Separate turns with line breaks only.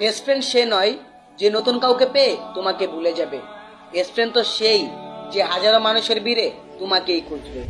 Best friend সে নয় যে নতুন কাউকে পেয়ে তোমাকে ভুলে যাবে। বেস্ট ফ্রেন্ড তো সেই যে হাজারো মানুষের ভিড়ে তোমাকেই খুঁজবে।